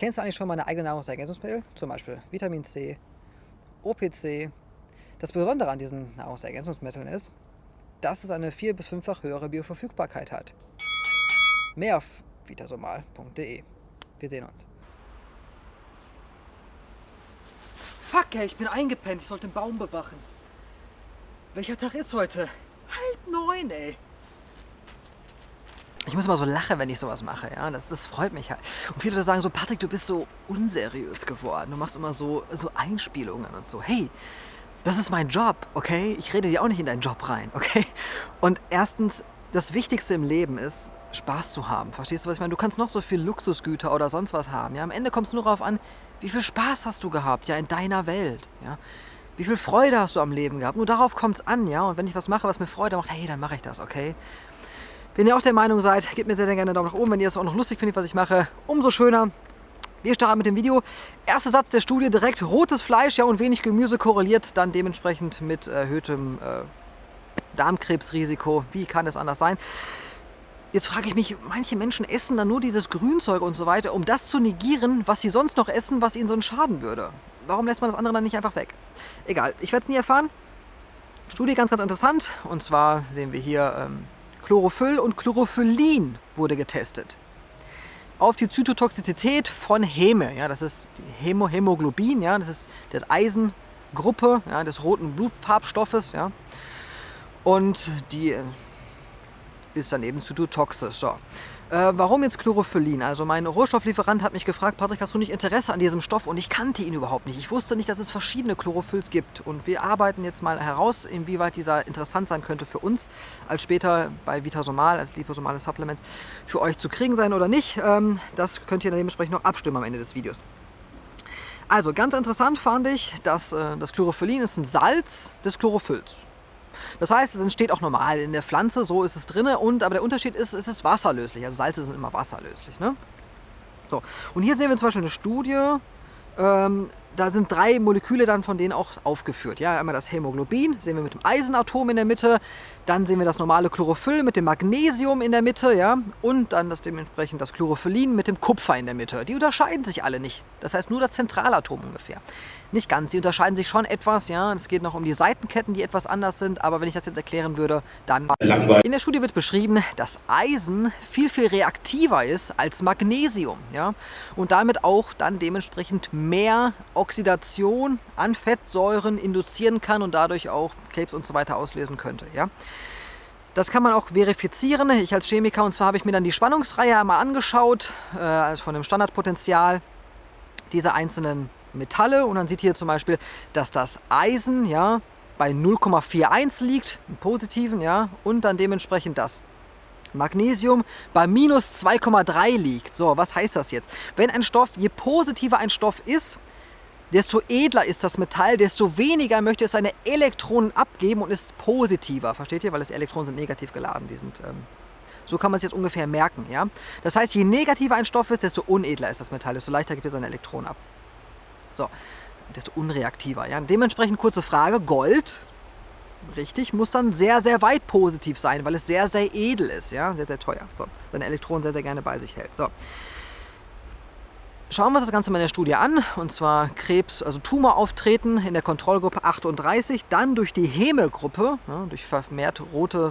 Kennst du eigentlich schon meine eigene Nahrungsergänzungsmittel? Zum Beispiel Vitamin C, OPC. Das Besondere an diesen Nahrungsergänzungsmitteln ist, dass es eine vier- bis fünffach höhere Bioverfügbarkeit hat. Mehr auf vitasomal.de. Wir sehen uns. Fuck, ey, ich bin eingepennt. Ich sollte den Baum bewachen. Welcher Tag ist heute? Halb neun, ey. Ich muss immer so lachen, wenn ich sowas mache, ja. Das, das freut mich halt. Und viele Leute sagen so, Patrick, du bist so unseriös geworden. Du machst immer so, so Einspielungen und so. Hey, das ist mein Job, okay? Ich rede dir auch nicht in deinen Job rein, okay? Und erstens, das Wichtigste im Leben ist, Spaß zu haben. Verstehst du, was ich meine? Du kannst noch so viel Luxusgüter oder sonst was haben. Ja? Am Ende kommt es nur darauf an, wie viel Spaß hast du gehabt, ja, in deiner Welt. Ja? Wie viel Freude hast du am Leben gehabt? Nur darauf kommt es an, ja. Und wenn ich was mache, was mir Freude macht, hey, dann mache ich das, okay? Wenn ihr auch der Meinung seid, gebt mir sehr, gerne einen Daumen nach oben. Wenn ihr es auch noch lustig findet, was ich mache, umso schöner. Wir starten mit dem Video. Erster Satz der Studie, direkt rotes Fleisch ja, und wenig Gemüse korreliert dann dementsprechend mit erhöhtem äh, Darmkrebsrisiko. Wie kann es anders sein? Jetzt frage ich mich, manche Menschen essen dann nur dieses Grünzeug und so weiter, um das zu negieren, was sie sonst noch essen, was ihnen sonst schaden würde. Warum lässt man das andere dann nicht einfach weg? Egal, ich werde es nie erfahren. Studie ganz, ganz interessant. Und zwar sehen wir hier ähm, Chlorophyll und Chlorophyllin wurde getestet. Auf die Zytotoxizität von Häme. Ja, das ist Hämo Hämoglobin, ja, das ist die Eisengruppe ja, des roten Blutfarbstoffes. Ja. Und die äh, ist dann eben zytotoxisch. So. Äh, warum jetzt Chlorophyllin? Also mein Rohstofflieferant hat mich gefragt, Patrick, hast du nicht Interesse an diesem Stoff? Und ich kannte ihn überhaupt nicht. Ich wusste nicht, dass es verschiedene Chlorophylls gibt. Und wir arbeiten jetzt mal heraus, inwieweit dieser interessant sein könnte für uns, als später bei Vitasomal, als liposomales Supplement, für euch zu kriegen sein oder nicht. Ähm, das könnt ihr dementsprechend noch abstimmen am Ende des Videos. Also ganz interessant fand ich, dass äh, das Chlorophyllin ist ein Salz des Chlorophylls. Das heißt, es entsteht auch normal in der Pflanze, so ist es drin. Und, aber der Unterschied ist, es ist wasserlöslich. Also Salze sind immer wasserlöslich. Ne? So. Und hier sehen wir zum Beispiel eine Studie, ähm, da sind drei Moleküle dann von denen auch aufgeführt. Ja, einmal das Hämoglobin, sehen wir mit dem Eisenatom in der Mitte, dann sehen wir das normale Chlorophyll mit dem Magnesium in der Mitte, ja, und dann das dementsprechend das Chlorophyllin mit dem Kupfer in der Mitte. Die unterscheiden sich alle nicht. Das heißt nur das Zentralatom ungefähr. Nicht ganz, sie unterscheiden sich schon etwas, ja. Es geht noch um die Seitenketten, die etwas anders sind, aber wenn ich das jetzt erklären würde, dann... Langweilig. In der Studie wird beschrieben, dass Eisen viel, viel reaktiver ist als Magnesium, ja. Und damit auch dann dementsprechend mehr Oxidation an Fettsäuren induzieren kann und dadurch auch Krebs und so weiter auslösen könnte, ja. Das kann man auch verifizieren. Ich als Chemiker, und zwar habe ich mir dann die Spannungsreihe einmal angeschaut, äh, also von dem Standardpotenzial dieser einzelnen Metalle und dann sieht hier zum Beispiel, dass das Eisen ja, bei 0,41 liegt, im positiven, ja, und dann dementsprechend das Magnesium bei minus 2,3 liegt. So, was heißt das jetzt? Wenn ein Stoff, je positiver ein Stoff ist, desto edler ist das Metall, desto weniger möchte es seine Elektronen abgeben und ist positiver. Versteht ihr? Weil das Elektronen sind negativ geladen. Die sind, ähm, so kann man es jetzt ungefähr merken. Ja? Das heißt, je negativer ein Stoff ist, desto unedler ist das Metall, desto leichter gibt es seine Elektronen ab. So, desto unreaktiver. Ja? Dementsprechend kurze Frage, Gold, richtig, muss dann sehr, sehr weit positiv sein, weil es sehr, sehr edel ist, ja, sehr, sehr teuer. So, seine Elektronen sehr, sehr gerne bei sich hält. So. Schauen wir uns das Ganze mal in der Studie an, und zwar Krebs, also Tumorauftreten in der Kontrollgruppe 38, dann durch die Heme-Gruppe, ja, durch vermehrt rote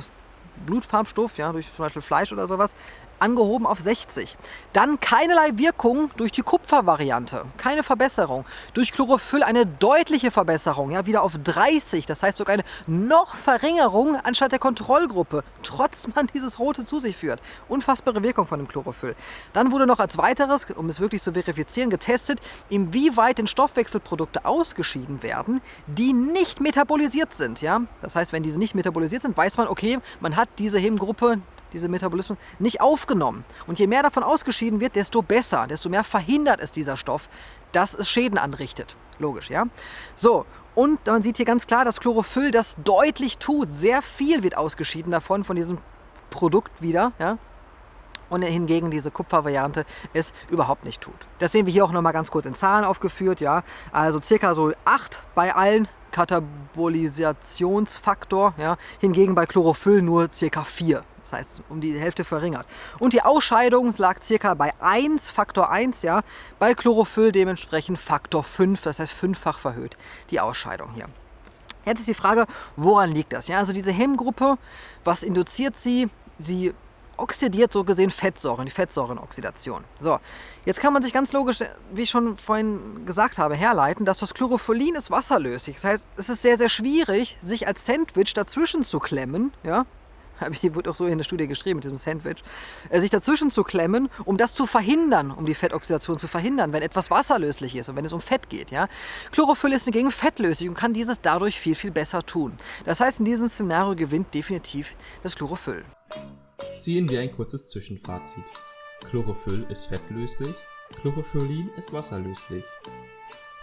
Blutfarbstoff, ja, durch zum Beispiel Fleisch oder sowas, angehoben auf 60. Dann keinerlei Wirkung durch die Kupfervariante, keine Verbesserung. Durch Chlorophyll eine deutliche Verbesserung, ja, wieder auf 30, das heißt sogar eine noch Verringerung anstatt der Kontrollgruppe, trotz man dieses Rote zu sich führt. Unfassbare Wirkung von dem Chlorophyll. Dann wurde noch als weiteres, um es wirklich zu verifizieren, getestet, inwieweit den Stoffwechselprodukte ausgeschieden werden, die nicht metabolisiert sind. Ja? Das heißt, wenn diese nicht metabolisiert sind, weiß man, okay, man hat diese Hemgruppe diese Metabolismen, nicht aufgenommen. Und je mehr davon ausgeschieden wird, desto besser, desto mehr verhindert es dieser Stoff, dass es Schäden anrichtet. Logisch, ja? So, und man sieht hier ganz klar, dass Chlorophyll das deutlich tut. Sehr viel wird ausgeschieden davon, von diesem Produkt wieder, ja? und hingegen diese Kupfervariante es überhaupt nicht tut. Das sehen wir hier auch nochmal ganz kurz in Zahlen aufgeführt. Ja? Also circa so 8 bei allen Katabolisationsfaktor, ja, hingegen bei Chlorophyll nur ca. 4. Das heißt, um die Hälfte verringert. Und die Ausscheidung lag circa bei 1, Faktor 1, ja, bei Chlorophyll dementsprechend Faktor 5, das heißt fünffach verhöht, die Ausscheidung hier. Jetzt ist die Frage, woran liegt das? Ja, also diese Hemmgruppe, was induziert sie? Sie oxidiert so gesehen Fettsäuren, die Fettsäurenoxidation. So, jetzt kann man sich ganz logisch, wie ich schon vorhin gesagt habe, herleiten, dass das Chlorophyllin ist wasserlöslich. Das heißt, es ist sehr, sehr schwierig, sich als Sandwich dazwischen zu klemmen, ja, hier wurde auch so in der Studie geschrieben mit diesem Sandwich, äh, sich dazwischen zu klemmen, um das zu verhindern, um die Fettoxidation zu verhindern, wenn etwas wasserlöslich ist und wenn es um Fett geht. Ja? Chlorophyll ist hingegen fettlöslich und kann dieses dadurch viel, viel besser tun. Das heißt, in diesem Szenario gewinnt definitiv das Chlorophyll. Ziehen wir ein kurzes Zwischenfazit. Chlorophyll ist fettlöslich, Chlorophyllin ist wasserlöslich.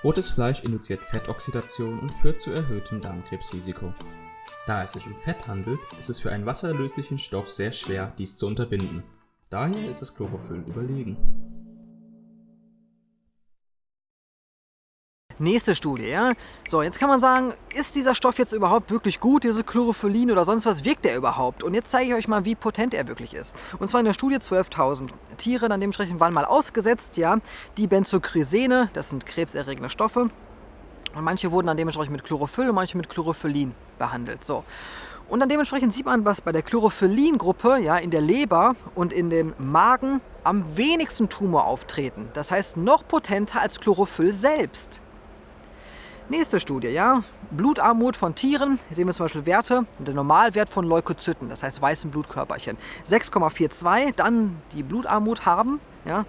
Rotes Fleisch induziert Fettoxidation und führt zu erhöhtem Darmkrebsrisiko. Da es sich um Fett handelt, ist es für einen wasserlöslichen Stoff sehr schwer, dies zu unterbinden. Daher ist das Chlorophyll überlegen. Nächste Studie, ja. So, jetzt kann man sagen, ist dieser Stoff jetzt überhaupt wirklich gut, diese Chlorophyllin oder sonst was, wirkt der überhaupt? Und jetzt zeige ich euch mal, wie potent er wirklich ist. Und zwar in der Studie 12.000 Tiere, dann dementsprechend waren mal ausgesetzt, ja, die Benzochrysene, das sind krebserregende Stoffe, und manche wurden dann dementsprechend mit Chlorophyll und manche mit Chlorophyllin behandelt. So. Und dann dementsprechend sieht man, was bei der Chlorophyllin-Gruppe ja, in der Leber und in dem Magen am wenigsten Tumor auftreten. Das heißt noch potenter als Chlorophyll selbst. Nächste Studie, ja, Blutarmut von Tieren, hier sehen wir zum Beispiel Werte, der Normalwert von Leukozyten, das heißt weißen Blutkörperchen, 6,42, dann die Blutarmut haben, ja,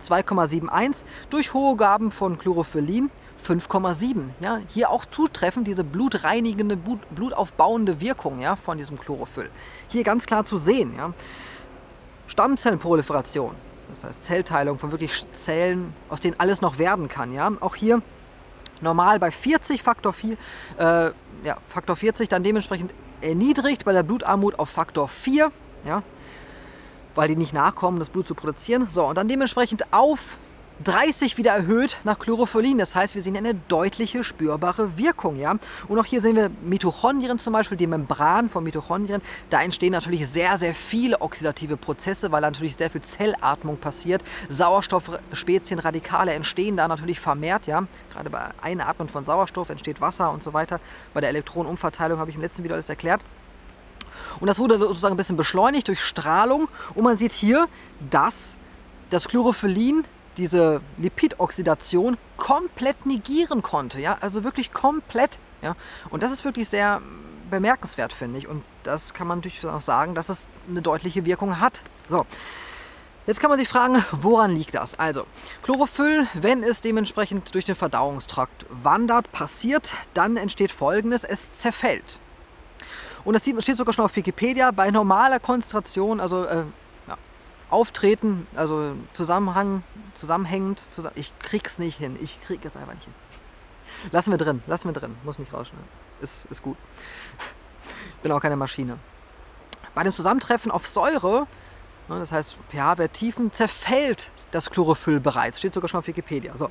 2,71, durch hohe Gaben von Chlorophyllin 5,7. Ja, hier auch zutreffend diese blutreinigende, Blut, blutaufbauende Wirkung ja, von diesem Chlorophyll. Hier ganz klar zu sehen. Ja. Stammzellenproliferation, das heißt Zellteilung von wirklich Zellen, aus denen alles noch werden kann. Ja. Auch hier normal bei 40 Faktor 4, äh, ja, Faktor 40 dann dementsprechend erniedrigt bei der Blutarmut auf Faktor 4, ja, weil die nicht nachkommen, das Blut zu produzieren. So, und dann dementsprechend auf 30 wieder erhöht nach Chlorophyllin. Das heißt, wir sehen eine deutliche spürbare Wirkung. Ja? Und auch hier sehen wir Mitochondrien zum Beispiel, die Membran von Mitochondrien. Da entstehen natürlich sehr, sehr viele oxidative Prozesse, weil natürlich sehr viel Zellatmung passiert. Sauerstoffspezienradikale entstehen da natürlich vermehrt. Ja? Gerade bei Einatmen von Sauerstoff entsteht Wasser und so weiter. Bei der Elektronenumverteilung habe ich im letzten Video alles erklärt. Und das wurde sozusagen ein bisschen beschleunigt durch Strahlung. Und man sieht hier, dass das Chlorophyllin diese Lipidoxidation komplett negieren konnte. Ja? Also wirklich komplett. Ja? Und das ist wirklich sehr bemerkenswert, finde ich. Und das kann man natürlich auch sagen, dass es eine deutliche Wirkung hat. So. Jetzt kann man sich fragen, woran liegt das? Also, Chlorophyll, wenn es dementsprechend durch den Verdauungstrakt wandert, passiert, dann entsteht folgendes, es zerfällt. Und das steht sogar schon auf Wikipedia, bei normaler Konzentration, also äh, Auftreten, also Zusammenhang, zusammenhängend, zusammen, ich krieg's nicht hin, ich krieg es einfach nicht hin. Lassen wir drin, lassen wir drin, muss nicht rausschneiden. Ist, ist gut. Bin auch keine Maschine. Bei dem Zusammentreffen auf Säure, ne, das heißt pH-Wert Tiefen, zerfällt das Chlorophyll bereits. Steht sogar schon auf Wikipedia. So.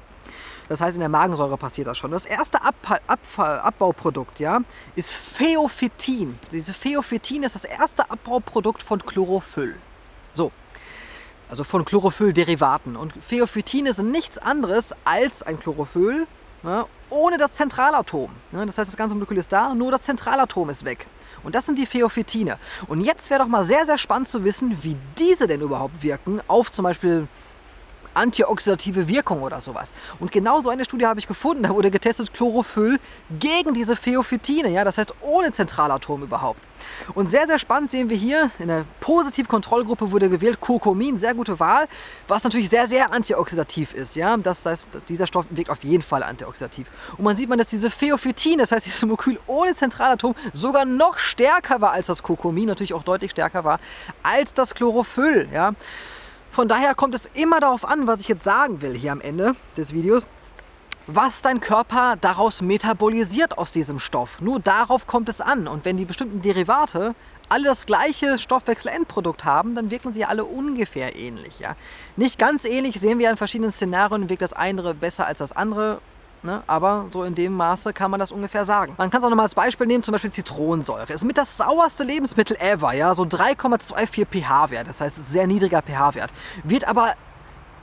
Das heißt, in der Magensäure passiert das schon. Das erste Abfall, Abfall, Abbauprodukt ja, ist Pheophytin. Diese Pheophytin ist das erste Abbauprodukt von Chlorophyll. So, also von Chlorophyll-Derivaten. Und Pheophytine sind nichts anderes als ein Chlorophyll ne, ohne das Zentralatom. Ne, das heißt, das ganze Molekül ist da, nur das Zentralatom ist weg. Und das sind die Pheophytine. Und jetzt wäre doch mal sehr, sehr spannend zu wissen, wie diese denn überhaupt wirken auf zum Beispiel antioxidative Wirkung oder sowas. Und genau so eine Studie habe ich gefunden. Da wurde getestet Chlorophyll gegen diese Pheophytine, ja, das heißt ohne Zentralatom überhaupt. Und sehr, sehr spannend sehen wir hier, in der Positivkontrollgruppe wurde gewählt Kurkumin, sehr gute Wahl, was natürlich sehr, sehr antioxidativ ist. Ja? Das heißt, dieser Stoff wirkt auf jeden Fall antioxidativ. Und man sieht man, dass diese Pheophytin, das heißt dieses Molekül ohne Zentralatom, sogar noch stärker war als das Kurkumin, natürlich auch deutlich stärker war als das Chlorophyll. Ja? Von daher kommt es immer darauf an, was ich jetzt sagen will hier am Ende des Videos, was dein Körper daraus metabolisiert aus diesem Stoff. Nur darauf kommt es an. Und wenn die bestimmten Derivate alle das gleiche Stoffwechselendprodukt haben, dann wirken sie alle ungefähr ähnlich. Ja? Nicht ganz ähnlich sehen wir in verschiedenen Szenarien, wirkt das eine besser als das andere. Ne? aber so in dem Maße kann man das ungefähr sagen. Man kann es auch nochmal als Beispiel nehmen, zum Beispiel Zitronensäure. Ist mit das sauerste Lebensmittel ever, ja, so 3,24 pH-Wert, das heißt sehr niedriger pH-Wert. Wird aber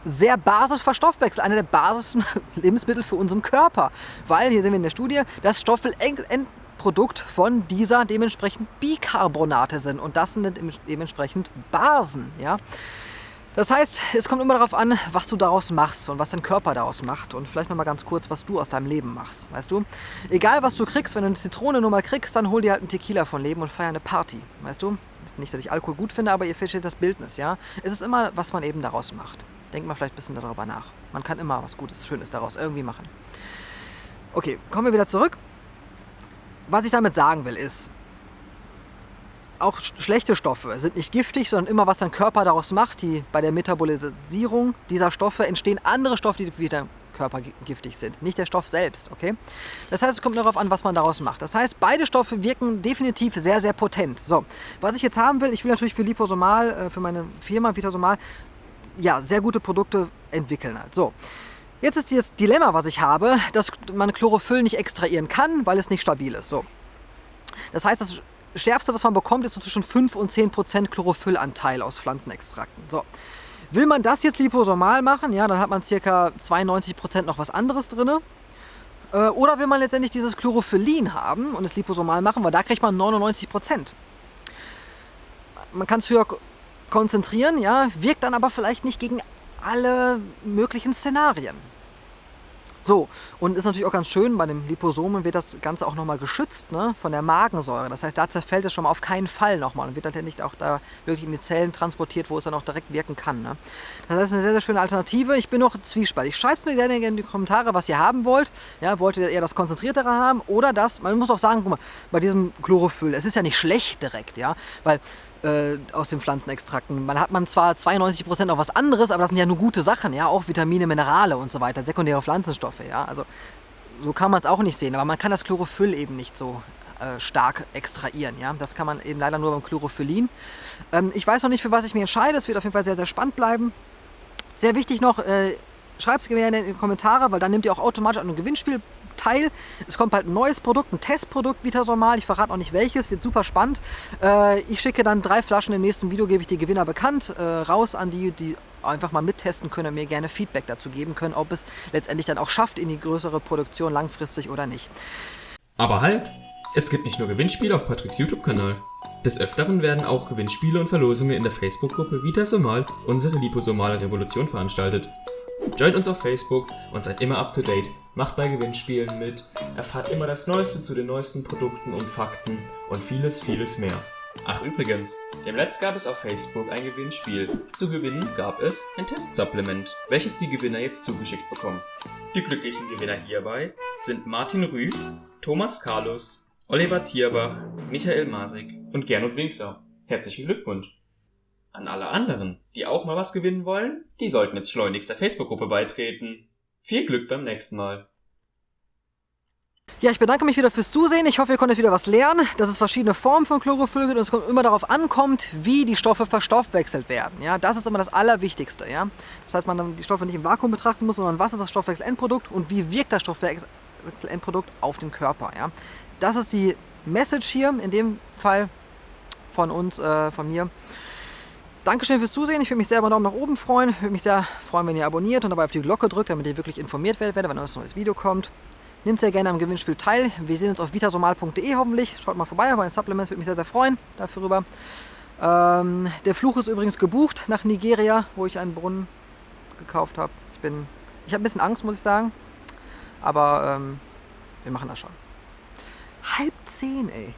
sehr basisch verstoffwechselt, einer der basischen Lebensmittel für unseren Körper. Weil, hier sehen wir in der Studie, das Stoffwechselendprodukt von dieser dementsprechend Bicarbonate sind. Und das sind dementsprechend Basen. Ja? Das heißt, es kommt immer darauf an, was du daraus machst und was dein Körper daraus macht. Und vielleicht nochmal ganz kurz, was du aus deinem Leben machst. Weißt du? Egal, was du kriegst, wenn du eine Zitrone nur mal kriegst, dann hol dir halt einen Tequila von Leben und feier eine Party. Weißt du? Nicht, dass ich Alkohol gut finde, aber ihr versteht das Bildnis, ja? Es ist immer, was man eben daraus macht. Denkt mal vielleicht ein bisschen darüber nach. Man kann immer was Gutes, Schönes daraus irgendwie machen. Okay, kommen wir wieder zurück. Was ich damit sagen will ist, auch schlechte Stoffe sind nicht giftig, sondern immer was dein Körper daraus macht. Die, bei der Metabolisierung dieser Stoffe entstehen andere Stoffe, die deinen Körper giftig sind, nicht der Stoff selbst. Okay? Das heißt, es kommt darauf an, was man daraus macht. Das heißt, beide Stoffe wirken definitiv sehr, sehr potent. So, was ich jetzt haben will, ich will natürlich für Liposomal, äh, für meine Firma Vitasomal, ja, sehr gute Produkte entwickeln halt. So. Jetzt ist das Dilemma, was ich habe, dass man Chlorophyll nicht extrahieren kann, weil es nicht stabil ist. So. Das heißt, das Schärfste, was man bekommt, ist so zwischen 5 und 10 Prozent Chlorophyllanteil aus Pflanzenextrakten. So. Will man das jetzt liposomal machen, ja, dann hat man ca. 92 Prozent noch was anderes drin. Äh, oder will man letztendlich dieses Chlorophyllin haben und es liposomal machen, weil da kriegt man 99 Prozent. Man kann es höher konzentrieren, ja, wirkt dann aber vielleicht nicht gegen alle möglichen Szenarien. So, und ist natürlich auch ganz schön, bei dem Liposomen wird das Ganze auch nochmal geschützt ne, von der Magensäure. Das heißt, da zerfällt es schon mal auf keinen Fall nochmal und wird dann nicht auch da wirklich in die Zellen transportiert, wo es dann auch direkt wirken kann. Ne. Das heißt, eine sehr, sehr schöne Alternative. Ich bin noch zwiespaltig. Schreibt mir gerne in die Kommentare, was ihr haben wollt. Ja, wollt ihr eher das Konzentriertere haben oder das, man muss auch sagen, guck mal, bei diesem Chlorophyll, es ist ja nicht schlecht direkt, ja, weil äh, aus den Pflanzenextrakten. Man hat man zwar 92% noch was anderes, aber das sind ja nur gute Sachen, ja, auch Vitamine, Minerale und so weiter, sekundäre Pflanzenstoffe, ja, also so kann man es auch nicht sehen, aber man kann das Chlorophyll eben nicht so äh, stark extrahieren, ja, das kann man eben leider nur beim Chlorophyllin. Ähm, ich weiß noch nicht, für was ich mich entscheide, es wird auf jeden Fall sehr, sehr spannend bleiben. Sehr wichtig noch, äh, schreibt es gerne in die Kommentare, weil dann nehmt ihr auch automatisch an einem Gewinnspiel teil. Es kommt bald ein neues Produkt, ein Testprodukt Vitasormal. Ich verrate noch nicht welches, wird super spannend. Äh, ich schicke dann drei Flaschen im nächsten Video, gebe ich die Gewinner bekannt, äh, raus an die, die einfach mal mittesten können und mir gerne Feedback dazu geben können, ob es letztendlich dann auch schafft in die größere Produktion langfristig oder nicht. Aber halt! Es gibt nicht nur Gewinnspiele auf Patricks YouTube-Kanal. Des Öfteren werden auch Gewinnspiele und Verlosungen in der Facebook-Gruppe Vitasomal, unsere liposomale Revolution veranstaltet. Joint uns auf Facebook und seid immer up to date. Macht bei Gewinnspielen mit, erfahrt immer das Neueste zu den neuesten Produkten und Fakten und vieles, vieles mehr. Ach übrigens, demnächst gab es auf Facebook ein Gewinnspiel. Zu gewinnen gab es ein Testsupplement, welches die Gewinner jetzt zugeschickt bekommen. Die glücklichen Gewinner hierbei sind Martin Rüth, Thomas Carlos, Oliver Tierbach, Michael Masik und Gernot Winkler. Herzlichen Glückwunsch! An alle anderen, die auch mal was gewinnen wollen, die sollten jetzt schleunigst der Facebook-Gruppe beitreten. Viel Glück beim nächsten Mal. Ja, ich bedanke mich wieder fürs Zusehen. Ich hoffe, ihr konntet wieder was lernen, dass es verschiedene Formen von Chlorophyll gibt und es immer darauf ankommt, wie die Stoffe verstoffwechselt werden. Ja, das ist immer das Allerwichtigste. Ja? Das heißt, man dann die Stoffe nicht im Vakuum betrachten muss, sondern was ist das Stoffwechselendprodukt und wie wirkt das Stoffwechselendprodukt auf den Körper. Ja? Das ist die Message hier, in dem Fall von uns, äh, von mir. Dankeschön fürs Zusehen. Ich würde mich sehr über einen Daumen nach oben freuen. Ich würde mich sehr freuen, wenn ihr abonniert und dabei auf die Glocke drückt, damit ihr wirklich informiert werdet, wenn ein neues Video kommt. Nehmt sehr gerne am Gewinnspiel teil. Wir sehen uns auf vitasomal.de hoffentlich. Schaut mal vorbei auf ein Supplement, würde mich sehr, sehr freuen dafür. Ähm, der Fluch ist übrigens gebucht nach Nigeria, wo ich einen Brunnen gekauft habe. Ich bin, ich habe ein bisschen Angst, muss ich sagen. Aber ähm, wir machen das schon. Halb zehn, ey.